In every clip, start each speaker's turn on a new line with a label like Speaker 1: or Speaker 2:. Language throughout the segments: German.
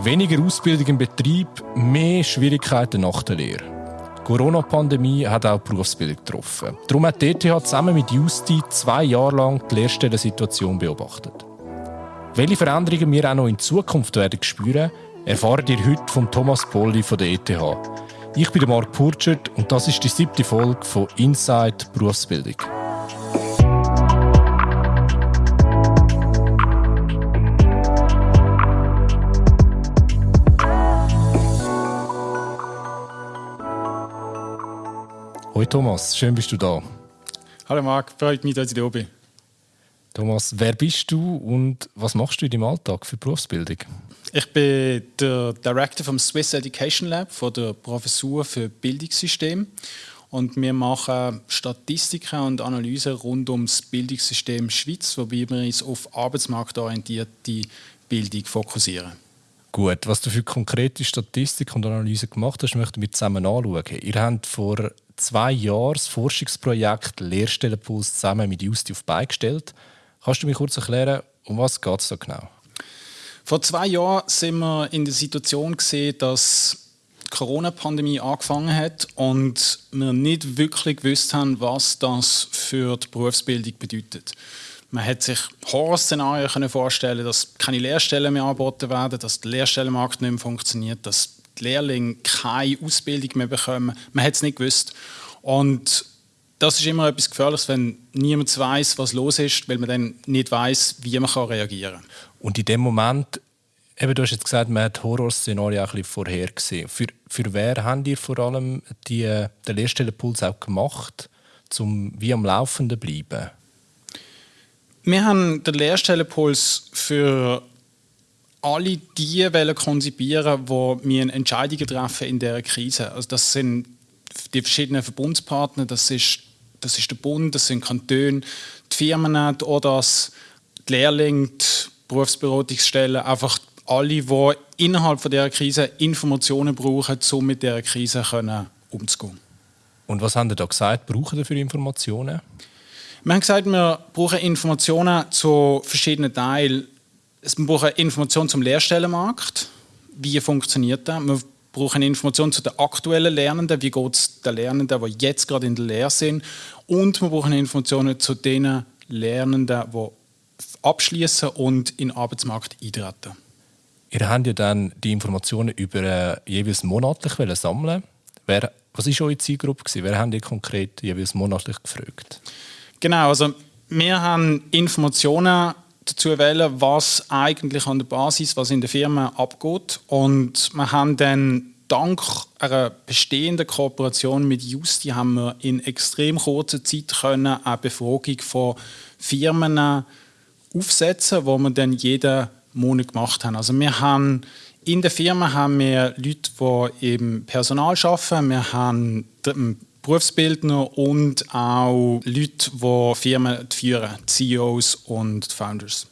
Speaker 1: Weniger Ausbildung im Betrieb, mehr Schwierigkeiten nach der Lehre. Die Corona-Pandemie hat auch die Berufsbildung getroffen. Darum hat die ETH zusammen mit Justi zwei Jahre lang die Lehrstellensituation beobachtet. Welche Veränderungen wir auch noch in Zukunft werden spüren, erfahrt ihr heute von Thomas Polli von der ETH. Ich bin Marc Purchert und das ist die siebte Folge von Inside Berufsbildung. Thomas, schön bist du da.
Speaker 2: Hallo Marc, freut mich, dass ich da bin.
Speaker 1: Thomas, wer bist du und was machst du in deinem Alltag für Berufsbildung?
Speaker 2: Ich bin der Director vom Swiss Education Lab von der Professur für Bildungssystem und wir machen Statistiken und Analysen rund ums Bildungssystem Schweiz, wobei wir uns auf arbeitsmarktorientierte Bildung fokussieren.
Speaker 1: Gut, was du für konkrete Statistik und Analysen gemacht hast, möchten wir zusammen anschauen. Ihr habt vor zwei Jahren das Forschungsprojekt Lehrstellenpuls zusammen mit Justi auf beigestellt. Kannst du mir kurz erklären, um was geht es da genau?
Speaker 2: Vor zwei Jahren sind wir in der Situation gesehen, dass die Corona-Pandemie angefangen hat und wir nicht wirklich gewusst haben, was das für die Berufsbildung bedeutet. Man hat sich Horrorszenarien vorstellen dass keine Lehrstellen mehr angeboten werden, dass der Lehrstellenmarkt nicht mehr funktioniert, dass die Lehrlinge keine Ausbildung mehr bekommen. Man hat es nicht gewusst. Und das ist immer etwas Gefährliches, wenn niemand weiß, was los ist, weil man dann nicht weiß, wie man reagieren kann.
Speaker 1: Und in dem Moment, eben, du hast jetzt gesagt, man hat Horrorszenarien auch ein bisschen vorhergesehen. Für, für wer habt ihr vor allem die, den Lehrstellenpuls auch gemacht, um wie am Laufenden zu bleiben?
Speaker 2: Wir haben den Lehrstellenpuls für alle die wollen konzipieren, die Entscheidungen treffen in dieser Krise. Also das sind die verschiedenen Verbundspartner, das ist, das ist der Bund, das sind Kantone, die Firmen, die ODAS, die Lehrlinge, die Berufsberatungsstellen, einfach alle, die innerhalb von dieser Krise Informationen brauchen, um mit dieser Krise umzugehen.
Speaker 1: Und was haben Sie da gesagt, brauchen Sie für Informationen?
Speaker 2: Wir haben gesagt, wir brauchen Informationen zu verschiedenen Teilen wir brauchen Informationen zum Lehrstellenmarkt. Wie funktioniert das? Wir brauchen Informationen zu den aktuellen Lernenden. Wie geht es den Lernenden, die jetzt gerade in der Lehre sind? Und wir brauchen Informationen zu den Lernenden, die abschließen und in den Arbeitsmarkt eintreten.
Speaker 1: Ihr habt ja dann die Informationen über äh, jeweils monatlich sammeln. Wer, was war eure Zielgruppe? Wer habt ihr konkret jeweils monatlich gefragt?
Speaker 2: Genau, also wir haben Informationen dazu wählen, was eigentlich an der Basis, was in der Firma abgeht. Und wir haben dann dank einer bestehenden Kooperation mit Justi haben wir in extrem kurzer Zeit können eine Befragung von Firmen aufsetzen, wo wir dann jeden Monat gemacht haben. Also wir haben in der Firma haben wir Leute, die im Personal arbeiten. Wir haben Berufsbildner und auch Leute, die Firmen führen, CEOs und Founders.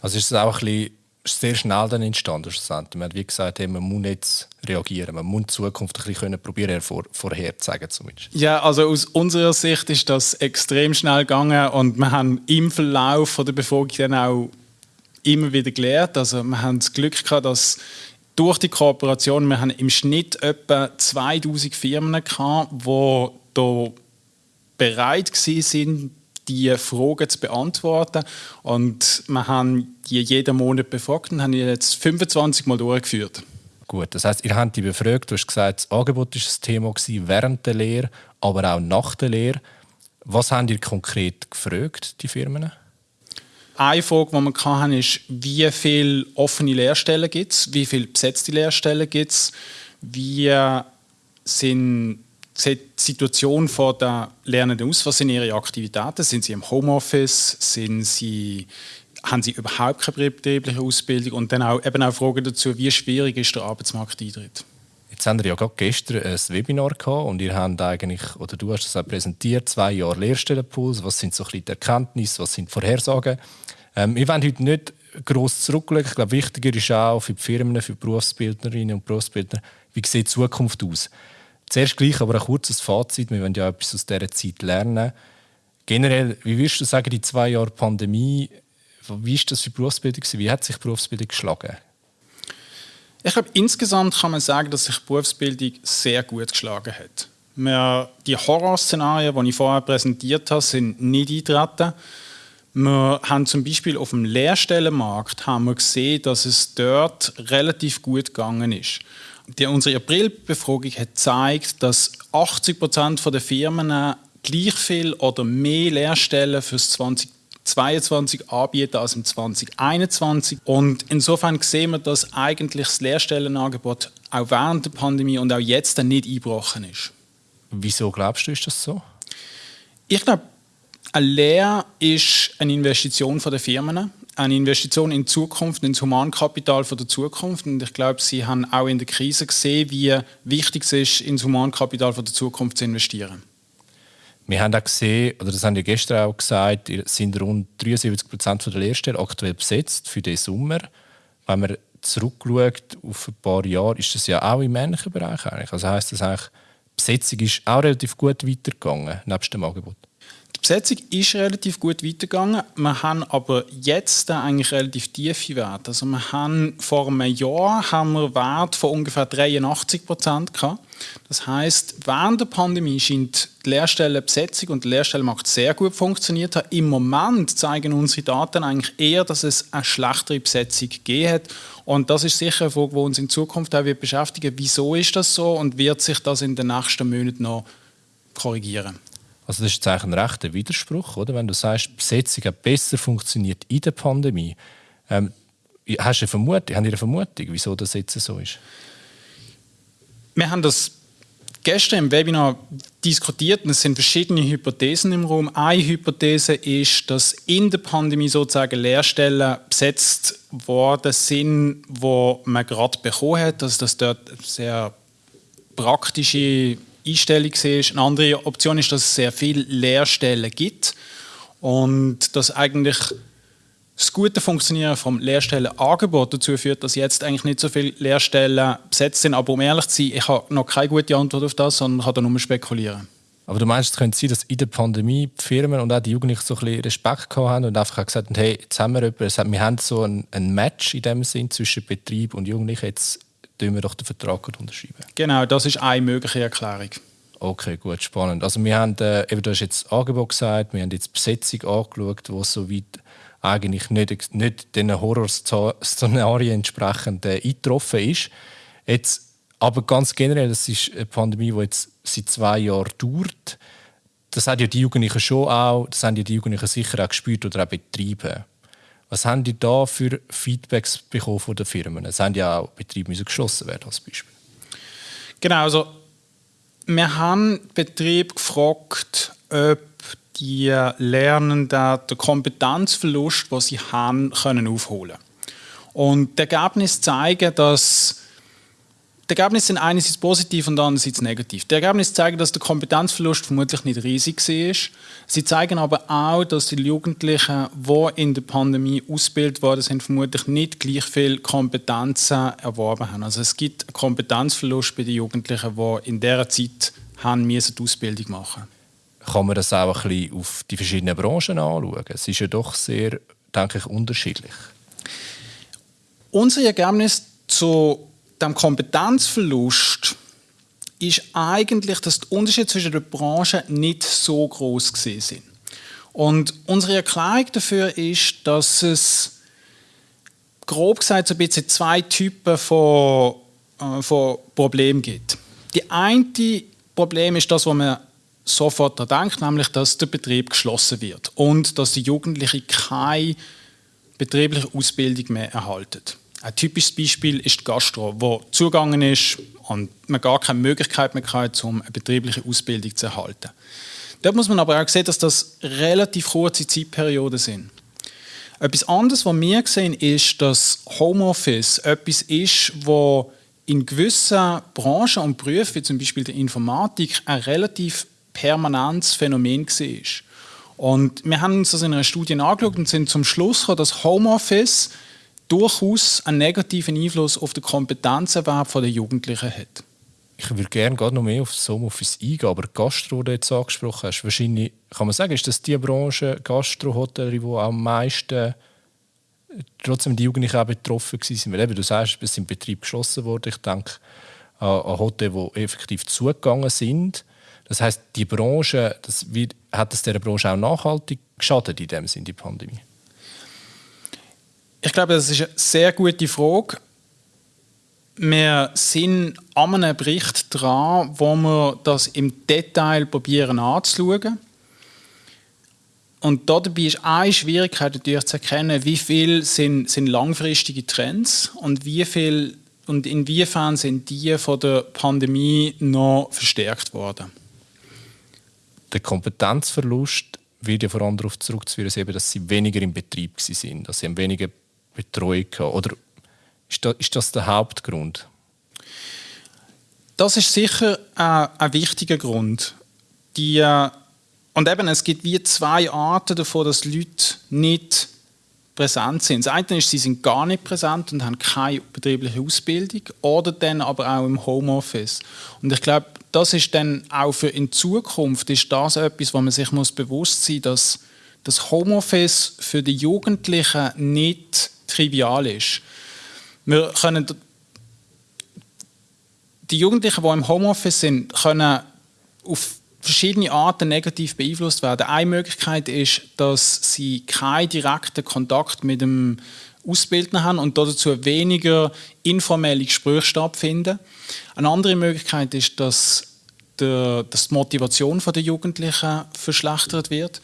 Speaker 1: Also ist es auch ein bisschen sehr schnell dann entstanden. Man hat wie gesagt, man muss jetzt reagieren, man muss die Zukunft ein bisschen probieren vor, vorherzusagen zumindest.
Speaker 2: Ja, also aus unserer Sicht ist das extrem schnell gegangen und wir haben im Verlauf der Befragung dann auch immer wieder gelernt. Also wir haben das Glück gehabt, dass durch die Kooperation, wir haben im Schnitt etwa 2000 Firmen gehabt, die da bereit sind, die Fragen zu beantworten. Und wir haben die jeden Monat befragt und haben jetzt 25 Mal durchgeführt.
Speaker 1: Gut, das heißt, ihr habt die befragt, du hast gesagt, das Angebot war ein Thema während der Lehre, aber auch nach der Lehre. Was haben ihr konkret gefragt, die Firmen?
Speaker 2: Eine Frage, die wir hatten, ist, wie viele offene Lehrstellen gibt es, wie viele besetzte Lehrstellen gibt es, wie sind, die Situation der Lernenden aus, was sind ihre Aktivitäten, sind sie im Homeoffice, sind sie, haben sie überhaupt keine betriebliche Ausbildung? Und dann auch, eben auch Fragen dazu, wie schwierig ist der Arbeitsmarkteintritt.
Speaker 1: Jetzt haben wir ja gerade gestern ein Webinar gehabt und ihr habt eigentlich, oder du hast es auch präsentiert, zwei Jahre Lehrstellenpuls. Was sind so ein bisschen die Erkenntnisse, was sind die Vorhersagen? Ähm, wir wollen heute nicht gross zurücklegen. Ich glaube, wichtiger ist auch für die Firmen, für die Berufsbildnerinnen und Berufsbildner, wie sieht die Zukunft aus? Zuerst gleich aber ein kurzes Fazit. Wir wollen ja etwas aus dieser Zeit lernen. Generell, wie würdest du sagen, die zwei Jahre Pandemie, wie ist das für die Berufsbildung? Wie hat sich die Berufsbildung geschlagen?
Speaker 2: Ich glaube, insgesamt kann man sagen, dass sich die Berufsbildung sehr gut geschlagen hat. Wir, die Horrorszenarien, die ich vorher präsentiert habe, sind nicht eingetreten. Wir haben zum Beispiel auf dem Lehrstellenmarkt haben wir gesehen, dass es dort relativ gut gegangen ist. Die, unsere April-Befragung hat gezeigt, dass 80 Prozent der Firmen gleich viel oder mehr Lehrstellen für das 2022 anbieten als im 2021. Und insofern sehen wir, dass eigentlich das Lehrstellenangebot auch während der Pandemie und auch jetzt nicht eingebrochen ist.
Speaker 1: Wieso glaubst du, ist das so?
Speaker 2: Ich glaube, eine Lehre ist eine Investition der Firmen, eine Investition in die Zukunft, ins Humankapital der Zukunft. Und ich glaube, Sie haben auch in der Krise gesehen, wie wichtig es ist, ins Humankapital der Zukunft zu investieren.
Speaker 1: Wir haben auch gesehen, oder das haben wir gestern auch gesagt, sind rund 73 Prozent der Lehrstellen aktuell besetzt für den Sommer. Wenn man zurückschaut auf ein paar Jahre, ist das ja auch im männlichen Bereich eigentlich. Also heißt das eigentlich, die Besetzung ist auch relativ gut weitergegangen, nebst dem Angebot.
Speaker 2: Die Besetzung ist relativ gut weitergegangen. Wir haben aber jetzt eigentlich relativ tiefe Werte. Also wir haben vor einem Jahr haben wir Werte von ungefähr 83 Prozent gehabt. Das heißt, während der Pandemie scheint die Lehrstellenbesetzung und der Lehrstellenmarkt sehr gut funktioniert haben. Im Moment zeigen unsere Daten eigentlich eher, dass es eine schlechtere Besetzung gegeben hat. Und das ist sicher eine Frage, die uns in Zukunft auch wird beschäftigen. Wieso ist das so und wird sich das in den nächsten Monaten noch korrigieren?
Speaker 1: Also das ist jetzt ein rechter Widerspruch, oder? Wenn du sagst, die Besetzung hat besser funktioniert in der Pandemie. Ähm, hast du eine Vermutung, haben eine Vermutung, wieso das jetzt so ist?
Speaker 2: Wir haben das gestern im Webinar diskutiert und es sind verschiedene Hypothesen im Raum. Eine Hypothese ist, dass in der Pandemie sozusagen Lehrstellen besetzt worden sind, wo man gerade bekommen hat, dass das dort sehr praktische Einstellung ist. Eine andere Option ist, dass es sehr viele Lehrstellen gibt und dass eigentlich das gute Funktionieren vom Lehrstellenangebot dazu führt, dass jetzt eigentlich nicht so viele Lehrstellen besetzt sind. Aber um ehrlich zu sein, ich habe noch keine gute Antwort auf das, sondern kann da nur spekulieren.
Speaker 1: Aber du meinst, es könnte sein, dass in der Pandemie die Firmen und auch die Jugendlichen so ein bisschen Respekt haben und einfach gesagt haben, hey, jetzt haben wir jemanden, wir haben so ein, ein Match in dem Sinn zwischen Betrieb und Jugendlichen, jetzt tun wir doch den Vertrag unterschreiben.
Speaker 2: Genau, das ist eine mögliche Erklärung.
Speaker 1: Okay, gut, spannend. Also wir haben, äh, eben, du hast jetzt das Angebot gesagt, wir haben jetzt die Besetzung angeschaut, die soweit eigentlich nicht, nicht den Horrorszenarien entsprechend äh, eingetroffen ist. Jetzt, aber ganz generell, das ist eine Pandemie, die jetzt seit zwei Jahren dauert. Das haben ja die Jugendlichen schon auch, das haben ja die Jugendlichen sicher auch gespürt oder auch betrieben. Was haben die da für Feedbacks bekommen von den Firmen? Es haben ja auch Betriebe müssen geschlossen werden als Beispiel.
Speaker 2: Genau, also wir haben Betrieb gefragt, ob die Lernenden den Kompetenzverlust, den sie haben, können aufholen. Und die Ergebnisse zeigen, dass die Ergebnisse sind einerseits positiv und andererseits negativ. Die Ergebnisse zeigen, dass der Kompetenzverlust vermutlich nicht riesig war. Sie zeigen aber auch, dass die Jugendlichen, die in der Pandemie ausgebildet worden sind, vermutlich nicht gleich viel Kompetenzen erworben haben. Also es gibt einen Kompetenzverlust bei den Jugendlichen, die in dieser Zeit haben die Ausbildung machen
Speaker 1: Kann man das auch ein bisschen auf die verschiedenen Branchen anschauen? Es ist ja doch sehr, denke ich, unterschiedlich.
Speaker 2: Unsere Ergebnisse zu dem Kompetenzverlust ist eigentlich, dass die Unterschiede zwischen den Branchen nicht so groß sind. Und unsere Erklärung dafür ist, dass es grob gesagt so ein bisschen zwei Typen von, äh, von Problemen gibt. Die eine Problem ist das, was man sofort daran denkt, nämlich, dass der Betrieb geschlossen wird und dass die Jugendlichen keine betriebliche Ausbildung mehr erhalten. Ein typisches Beispiel ist die Gastro, wo zugegangen ist und man gar keine Möglichkeit mehr hat, um eine betriebliche Ausbildung zu erhalten. Dort muss man aber auch sehen, dass das relativ kurze Zeitperioden sind. Etwas anderes, was wir sehen, ist, dass Homeoffice etwas ist, wo in gewissen Branchen und Berufen, wie zum Beispiel der Informatik, ein relativ permanentes Phänomen war. Und wir haben uns das in einer Studie angeschaut und sind zum Schluss gekommen, dass Homeoffice durchaus einen negativen Einfluss auf den Kompetenzerwerb der Jugendlichen hat.
Speaker 1: Ich würde gerne gerade noch mehr auf das Homeoffice eingehen, aber Gastro, die jetzt angesprochen hast, wahrscheinlich, kann man sagen, ist das die Branche, Gastro, Hotellerie, die am meisten trotzdem die Jugendlichen auch betroffen waren. Weil eben, du sagst, es sind Betriebe geschlossen worden. Ich denke an, an Hotels, die effektiv zugegangen sind. Das heißt, die Branche, das, wie, hat es dieser Branche auch nachhaltig geschadet in dem Sinne, die Pandemie?
Speaker 2: Ich glaube, das ist eine sehr gute Frage. Wir sind an einem Bericht dran, wo wir das im Detail probieren anzuschauen. Und dabei ist eine Schwierigkeit natürlich zu erkennen, wie viel sind, sind langfristige Trends und wie viel und inwiefern sind die von der Pandemie noch verstärkt worden.
Speaker 1: Der Kompetenzverlust wird ja vor allem darauf zurückzuführen, dass sie weniger im Betrieb waren, dass sie weniger Betreuung hatten. Oder ist das, ist das der Hauptgrund?
Speaker 2: Das ist sicher ein, ein wichtiger Grund. Die, äh, und eben, es gibt wie zwei Arten davon, dass Leute nicht präsent sind. Das eine ist, sie sind gar nicht präsent und haben keine betriebliche Ausbildung oder dann aber auch im Homeoffice. Und ich glaube, das ist dann auch für in Zukunft ist das etwas, wo man sich muss bewusst sein muss, dass das Homeoffice für die Jugendlichen nicht trivial ist. Wir können die Jugendlichen, die im Homeoffice sind, können auf verschiedene Arten negativ beeinflusst werden. Eine Möglichkeit ist, dass sie keinen direkten Kontakt mit dem Ausbildner haben und dazu weniger informelle Gespräche stattfinden. Eine andere Möglichkeit ist, dass, dass die Motivation der Jugendlichen verschlechtert wird.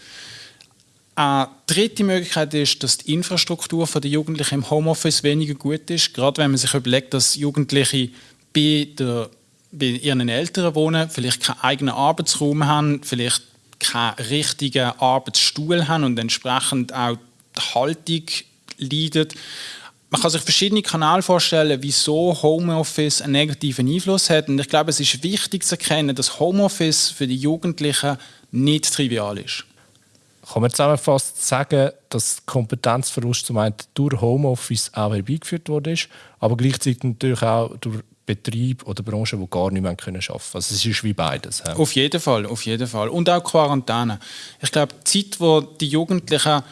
Speaker 2: Eine dritte Möglichkeit ist, dass die Infrastruktur der Jugendlichen im Homeoffice weniger gut ist. Gerade wenn man sich überlegt, dass Jugendliche bei der bei ihren Eltern wohnen, vielleicht keinen eigenen Arbeitsraum haben, vielleicht keinen richtigen Arbeitsstuhl haben und entsprechend auch die Haltung leidet. Man kann sich verschiedene Kanäle vorstellen, wieso Homeoffice einen negativen Einfluss hat. Und ich glaube, es ist wichtig zu erkennen, dass Homeoffice für die Jugendlichen nicht trivial ist.
Speaker 1: Kann man zusammenfassend sagen, dass Kompetenzverlust zum einen durch Homeoffice auch herbeigeführt wurde, aber gleichzeitig natürlich auch durch Betrieb oder Branchen, die gar nicht mehr arbeiten können. Also es ist wie beides.
Speaker 2: Ja. Auf jeden Fall, auf jeden Fall. Und auch Quarantäne. Ich glaube, die Zeit, wo die Jugendlichen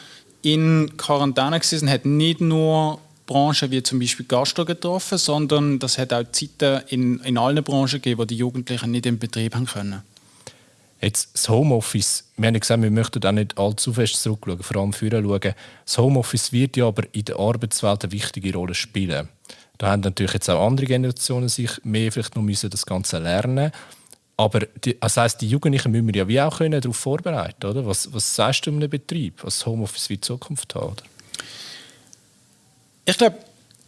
Speaker 2: in Quarantäne waren, hat nicht nur Branchen wie zum Beispiel Gastro getroffen, sondern das hat auch Zeiten in, in allen Branchen gegeben, wo die Jugendlichen nicht im Betrieb haben können.
Speaker 1: Jetzt das Homeoffice, wir haben gesagt, wir möchten auch nicht allzu fest zurückschauen, vor allem führen schauen. Das Homeoffice wird ja aber in der Arbeitswelt eine wichtige Rolle spielen. Da haben natürlich jetzt auch andere Generationen sich mehr vielleicht noch müssen das Ganze lernen aber die, das heisst, die Jugendlichen müssen wir ja wie auch können darauf vorbereiten oder? Was, was sagst du um einen Betrieb, was Homeoffice wie Zukunft hat? Oder?
Speaker 2: Ich glaube,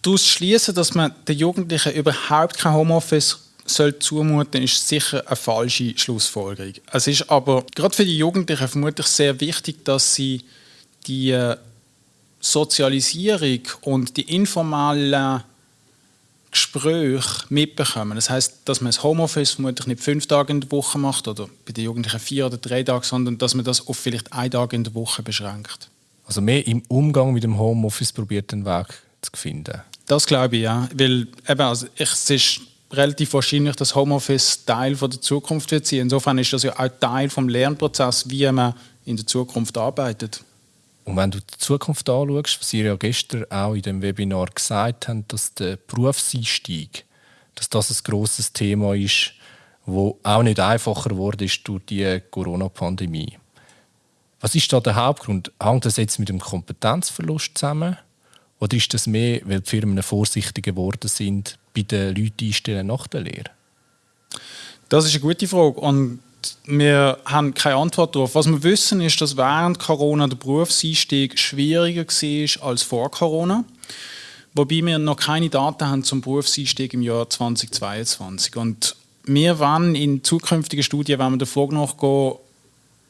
Speaker 2: daraus schließen, dass man den Jugendlichen überhaupt kein Homeoffice soll zumuten, ist sicher eine falsche Schlussfolgerung. Es ist aber gerade für die Jugendlichen vermutlich sehr wichtig, dass sie die äh, Sozialisierung und die informellen Gespräche mitbekommen. Das heißt, dass man das Homeoffice vermutlich nicht fünf Tage in der Woche macht oder bei den Jugendlichen vier oder drei Tage, sondern dass man das auf vielleicht einen Tag in der Woche beschränkt.
Speaker 1: Also mehr im Umgang mit dem Homeoffice probiert den Weg zu finden.
Speaker 2: Das glaube ich ja, weil eben, also ich, es ist relativ wahrscheinlich, dass Homeoffice Teil von der Zukunft wird sein. Insofern ist das ja auch Teil vom Lernprozess, wie man in der Zukunft arbeitet.
Speaker 1: Und wenn du die Zukunft anschaust, was ihr ja gestern auch in dem Webinar gesagt habt, dass der Berufseinstieg, dass das ein grosses Thema ist, wo auch nicht einfacher ist durch die Corona-Pandemie. Was ist da der Hauptgrund? Hängt das jetzt mit dem Kompetenzverlust zusammen? Oder ist das mehr, weil die Firmen vorsichtiger geworden sind bei den Leuten einstellen nach der Lehre?
Speaker 2: Das ist eine gute Frage. Und wir haben keine Antwort darauf. Was wir wissen, ist, dass während Corona der Berufseinstieg schwieriger war als vor Corona. Wobei wir noch keine Daten haben zum Berufseinstieg im Jahr 2022. Und wir wollen in zukünftigen Studien wenn wir der Frage nachgehen,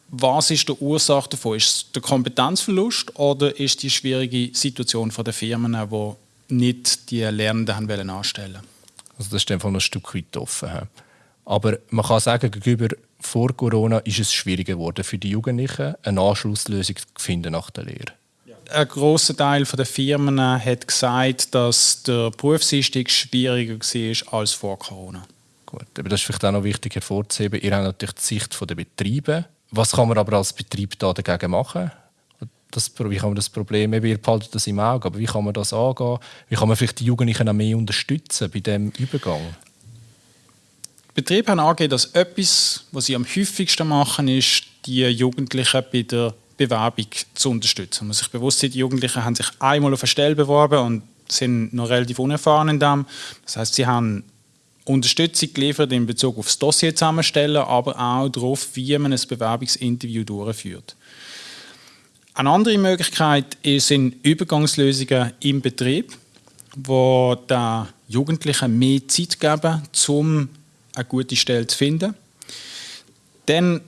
Speaker 2: was ist die Ursache davon? Ist es der Kompetenzverlust oder ist die schwierige Situation der Firmen, die nicht die Lernenden haben wollen anstellen
Speaker 1: Also das ist einfach noch ein Stück weit offen. Aber man kann sagen, gegenüber vor Corona ist es schwieriger geworden für die Jugendlichen, eine Anschlusslösung zu finden nach der Lehre.
Speaker 2: Ein großer Teil der Firmen hat gesagt, dass der Berufseinstieg schwieriger war als vor Corona.
Speaker 1: Gut, aber das ist vielleicht auch noch wichtig hervorzuheben. Ihr habt natürlich die Sicht der Betriebe. Was kann man aber als Betrieb da dagegen machen? Das, wie kann man das Problem, eben, ihr behaltet das im Auge, aber wie kann man das angehen? Wie kann man vielleicht die Jugendlichen auch mehr unterstützen bei diesem Übergang?
Speaker 2: Betriebe haben angegeben, dass etwas, was sie am häufigsten machen, ist, die Jugendlichen bei der Bewerbung zu unterstützen. Man muss sich bewusst sein, die Jugendlichen haben sich einmal auf eine Stelle beworben und sind noch relativ unerfahren in dem. Das heißt, sie haben Unterstützung geliefert in Bezug auf das Dossier zusammenstellen, aber auch darauf, wie man ein Bewerbungsinterview durchführt. Eine andere Möglichkeit sind Übergangslösungen im Betrieb, wo der Jugendlichen mehr Zeit geben, um eine gute Stelle zu finden. Dann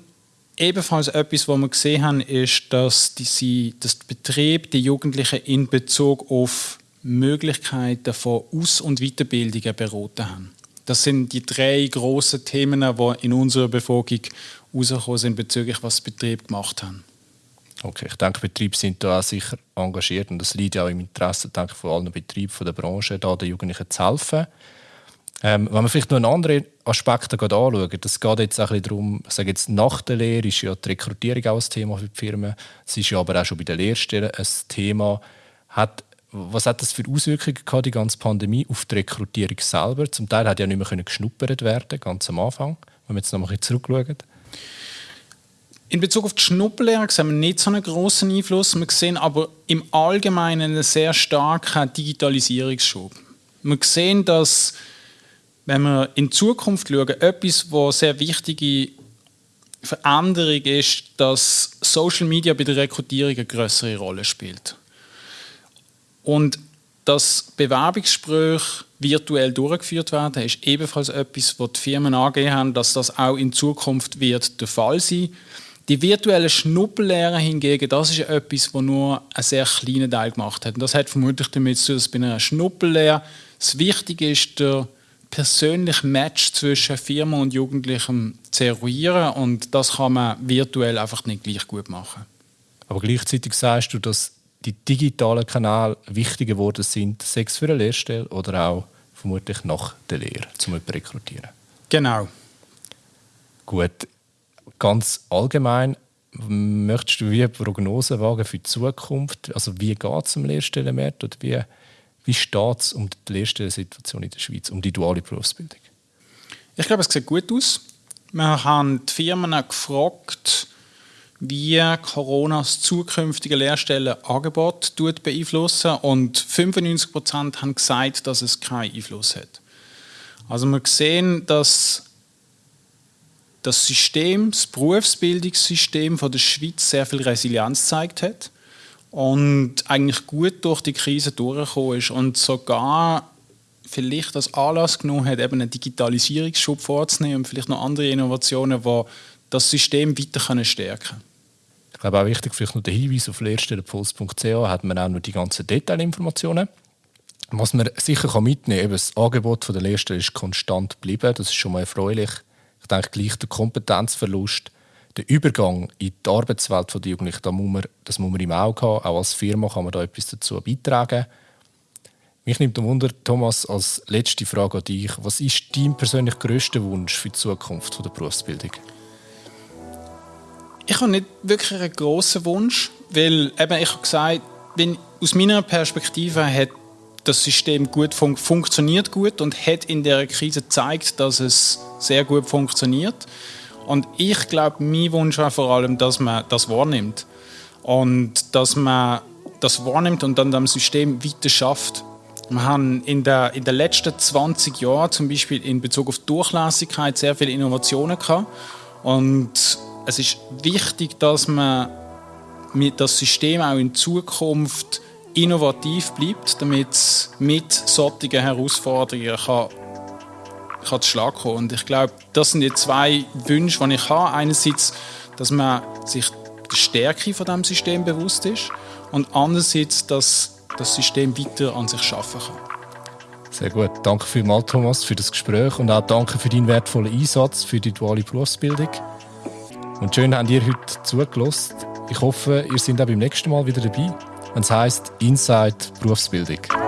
Speaker 2: ebenfalls etwas, was wir gesehen haben, ist, dass, die, dass der Betrieb die Jugendlichen in Bezug auf Möglichkeiten von Aus- und Weiterbildungen beraten haben. Das sind die drei grossen Themen, die in unserer Bevölkerung herausgekommen sind bezüglich was Betriebe gemacht haben.
Speaker 1: Okay, ich denke, Betriebe sind da auch sicher engagiert und das liegt ja auch im Interesse denke, von allen Betrieben von der Branche, da den Jugendlichen zu helfen. Ähm, wenn wir vielleicht noch einen anderen Aspekt anschauen, das geht jetzt auch ein darum, ich sage jetzt, nach der Lehre ist ja die Rekrutierung auch ein Thema für die Firmen. Es ist ja aber auch schon bei den Lehrstellen ein Thema. Hat, was hat das für Auswirkungen gehabt, die ganze Pandemie, auf die Rekrutierung selber? Zum Teil hat ja nicht mehr geschnuppert werden, ganz am Anfang, wenn wir jetzt noch mal zurückschauen.
Speaker 2: In Bezug auf die Schnupperlehre sehen wir nicht so einen großen Einfluss. Wir sehen aber im Allgemeinen einen sehr starken Digitalisierungsschub. Wir sehen, dass wenn wir in Zukunft schauen, etwas, was sehr wichtige Veränderung ist, dass Social Media bei der Rekrutierung eine größere Rolle spielt. Und dass Bewerbungsgespräche virtuell durchgeführt werden, ist ebenfalls etwas, was die Firmen angehen haben, dass das auch in Zukunft wird der Fall sein. Die virtuelle Schnuppellehre hingegen, das ist etwas, was nur einen sehr kleinen Teil gemacht hat. Und das hat vermutlich damit zu tun, dass bei einer Schnuppellehre das Wichtige ist, der persönlichen Match zwischen Firma und Jugendlichem zu eruieren und das kann man virtuell einfach nicht gleich gut machen.
Speaker 1: Aber gleichzeitig sagst du, dass die digitalen Kanäle wichtiger geworden sind, Sex für eine Lehrstelle oder auch vermutlich nach der Lehre, um jemanden zu rekrutieren.
Speaker 2: Genau.
Speaker 1: Gut, ganz allgemein, möchtest du wie eine Prognose wagen für die Zukunft? Also wie geht es am Lehrstellenmarkt oder wie wie steht es um die Lehrstellensituation in der Schweiz, um die duale Berufsbildung?
Speaker 2: Ich glaube, es sieht gut aus. Wir haben die Firmen gefragt, wie Corona das zukünftige Lehrstellenangebot beeinflussen und 95 Prozent haben gesagt, dass es keinen Einfluss hat. Also wir sehen, dass das System, das Berufsbildungssystem von der Schweiz sehr viel Resilienz gezeigt hat und eigentlich gut durch die Krise durchgekommen ist und sogar vielleicht das Anlass genommen hat, eben einen Digitalisierungsschub vorzunehmen und vielleicht noch andere Innovationen, die das System weiter stärken können.
Speaker 1: Ich glaube auch wichtig, vielleicht noch der Hinweis auf lehrstellenpuls.ch hat man auch noch die ganzen Detailinformationen. Was man sicher mitnehmen kann, das Angebot der Lehrstelle ist konstant geblieben, das ist schon mal erfreulich. Denke, gleich der Kompetenzverlust der Übergang in die Arbeitswelt der Jugendlichen, da muss man, das muss man im Auge haben. Auch als Firma kann man da etwas dazu beitragen. Mich nimmt Wunder, Thomas, als letzte Frage an dich. Was ist dein persönlich grösster Wunsch für die Zukunft der Berufsbildung?
Speaker 2: Ich habe nicht wirklich einen grossen Wunsch, weil eben, ich habe gesagt, wenn, aus meiner Perspektive hat das System gut fun funktioniert gut und hat in der Krise gezeigt, dass es sehr gut funktioniert. Und ich glaube, mein Wunsch war vor allem, dass man das wahrnimmt. Und dass man das wahrnimmt und dann am System weiter schafft. Wir haben in, der, in den letzten 20 Jahren zum Beispiel in Bezug auf Durchlässigkeit sehr viele Innovationen gehabt. Und es ist wichtig, dass man das System auch in Zukunft innovativ bleibt, damit es mit solchen Herausforderungen kann kann zu Schlag kommen. Und ich glaube, das sind die zwei Wünsche, die ich habe. Einerseits, dass man sich der Stärke von dem System bewusst ist und andererseits, dass das System weiter an sich schaffen kann.
Speaker 1: Sehr gut. Danke vielmals, Thomas, für das Gespräch und auch danke für deinen wertvollen Einsatz für die duale Berufsbildung. Und schön, habt ihr heute zugelassen. Ich hoffe, ihr seid auch beim nächsten Mal wieder dabei, wenn es heisst Inside Berufsbildung.